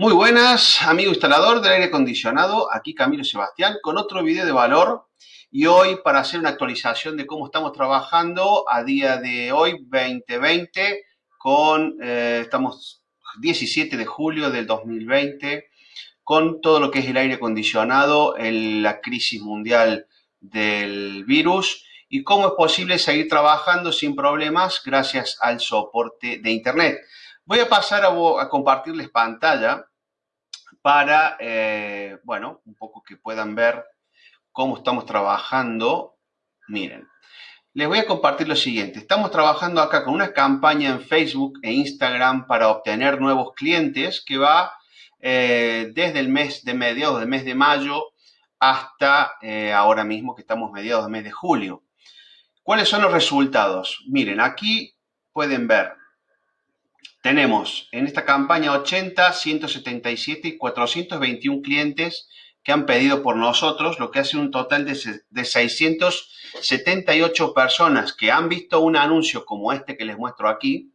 Muy buenas, amigo instalador del aire acondicionado, aquí Camilo Sebastián con otro video de valor y hoy para hacer una actualización de cómo estamos trabajando a día de hoy 2020 con, eh, estamos 17 de julio del 2020 con todo lo que es el aire acondicionado, en la crisis mundial del virus y cómo es posible seguir trabajando sin problemas gracias al soporte de internet. Voy a pasar a, a compartirles pantalla para, eh, bueno, un poco que puedan ver cómo estamos trabajando. Miren, les voy a compartir lo siguiente. Estamos trabajando acá con una campaña en Facebook e Instagram para obtener nuevos clientes que va eh, desde el mes de mediados del mes de mayo hasta eh, ahora mismo que estamos mediados del mes de julio. ¿Cuáles son los resultados? Miren, aquí pueden ver tenemos en esta campaña 80, 177 y 421 clientes que han pedido por nosotros, lo que hace un total de, 678 personas que han visto un anuncio como este que les muestro aquí.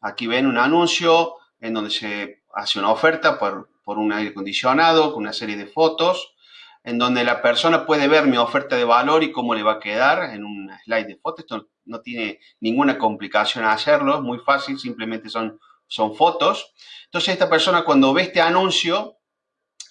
Aquí ven un anuncio en donde se hace una oferta por, por un aire acondicionado con una serie de fotos en donde la persona puede ver mi oferta de valor y cómo le va a quedar en un slide de fotos. Esto no tiene ninguna complicación hacerlo, es muy fácil, simplemente son, son fotos. Entonces esta persona cuando ve este anuncio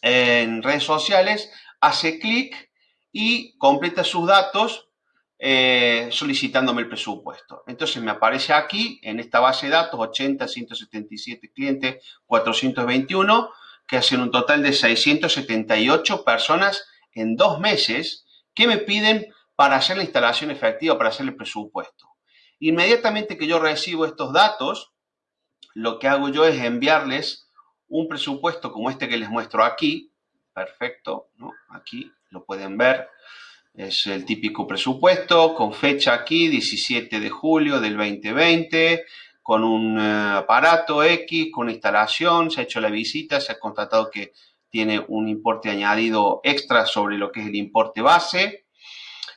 en redes sociales, hace clic y completa sus datos eh, solicitándome el presupuesto. Entonces me aparece aquí en esta base de datos 80, 177 clientes, 421 que hacen un total de 678 personas en dos meses que me piden para hacer la instalación efectiva, para hacer el presupuesto. Inmediatamente que yo recibo estos datos, lo que hago yo es enviarles un presupuesto como este que les muestro aquí. Perfecto, ¿no? Aquí lo pueden ver. Es el típico presupuesto con fecha aquí, 17 de julio del 2020 con un eh, aparato X, con instalación, se ha hecho la visita, se ha constatado que tiene un importe añadido extra sobre lo que es el importe base.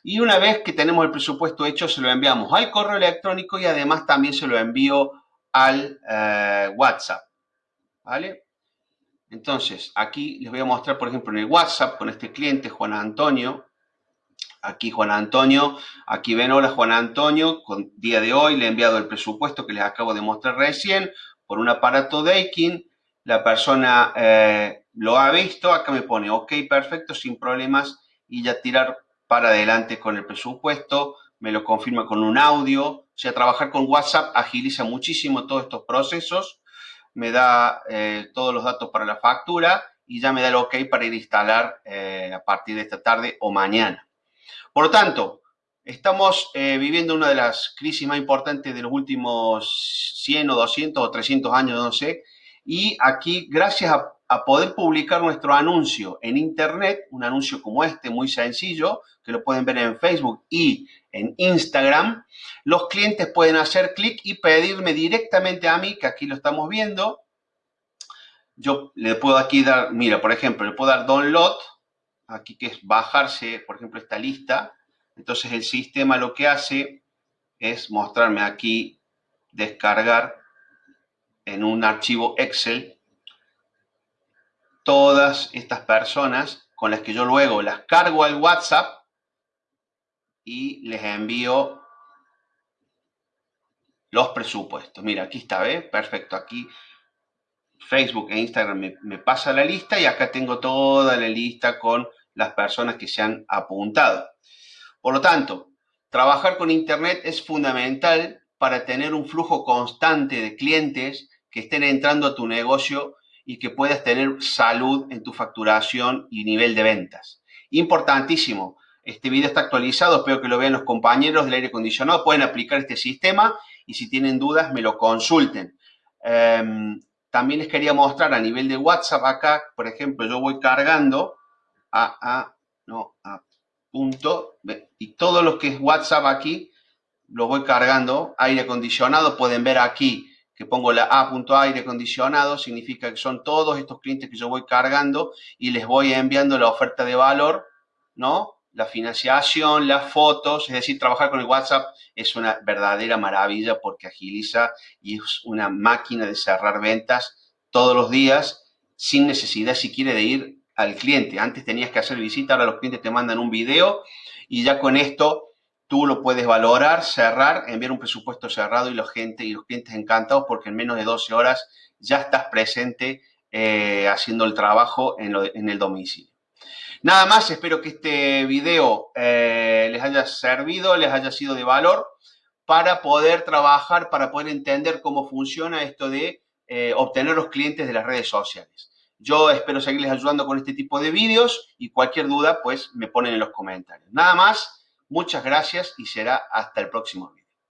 Y una vez que tenemos el presupuesto hecho, se lo enviamos al correo electrónico y además también se lo envío al eh, WhatsApp. ¿Vale? Entonces, aquí les voy a mostrar, por ejemplo, en el WhatsApp con este cliente, Juan Antonio, Aquí Juan Antonio, aquí ven, hola Juan Antonio, con día de hoy le he enviado el presupuesto que les acabo de mostrar recién por un aparato Daikin. La persona eh, lo ha visto, acá me pone ok, perfecto, sin problemas y ya tirar para adelante con el presupuesto, me lo confirma con un audio. O sea, trabajar con WhatsApp agiliza muchísimo todos estos procesos, me da eh, todos los datos para la factura y ya me da el ok para ir a instalar eh, a partir de esta tarde o mañana. Por lo tanto, estamos eh, viviendo una de las crisis más importantes de los últimos 100 o 200 o 300 años, no sé, y aquí, gracias a, poder publicar nuestro anuncio en Internet, un anuncio como este, muy sencillo, que lo pueden ver en Facebook y en Instagram, los clientes pueden hacer clic y pedirme directamente a mí, que aquí lo estamos viendo. Yo le puedo aquí dar, mira, por ejemplo, le puedo dar download, aquí que es bajarse, por ejemplo, esta lista. Entonces el sistema lo que hace es mostrarme aquí, descargar en un archivo Excel todas estas personas con las que yo luego las cargo al WhatsApp y les envío los presupuestos. Mira, aquí está, ¿ves? Perfecto, aquí Facebook e Instagram me, me, pasa la lista y acá tengo toda la lista con las personas que se han apuntado. Por lo tanto, trabajar con Internet es fundamental para tener un flujo constante de clientes que estén entrando a tu negocio y que puedas tener salud en tu facturación y nivel de ventas. Importantísimo. Este video está actualizado, espero que lo vean los compañeros del aire acondicionado. Pueden aplicar este sistema y si tienen dudas me lo consulten. Em, también les quería mostrar a nivel de WhatsApp acá, por ejemplo, yo voy cargando a, a, no, a punto, y todo lo que es WhatsApp aquí, lo voy cargando, aire acondicionado, pueden ver aquí que pongo la A punto aire acondicionado, significa que son todos estos clientes que yo voy cargando y les voy enviando la oferta de valor, ¿no? La financiación, las fotos, es decir, trabajar con el WhatsApp es una verdadera maravilla porque agiliza y es una máquina de cerrar ventas todos los días sin necesidad si quiere de ir al cliente. Antes tenías que hacer visita, ahora los clientes te mandan un video y ya con esto tú lo puedes valorar, cerrar, enviar un presupuesto cerrado y los, gente, y los clientes encantados porque en menos de 12 horas ya estás presente eh, haciendo el trabajo en, el domicilio. Nada más, espero que este video eh, les haya servido, les haya sido de valor para poder trabajar, para poder entender cómo funciona esto de eh, obtener los clientes de las redes sociales. Yo espero seguirles ayudando con este tipo de vídeos y cualquier duda, pues me ponen en los comentarios. Nada más, muchas gracias y será hasta el próximo video.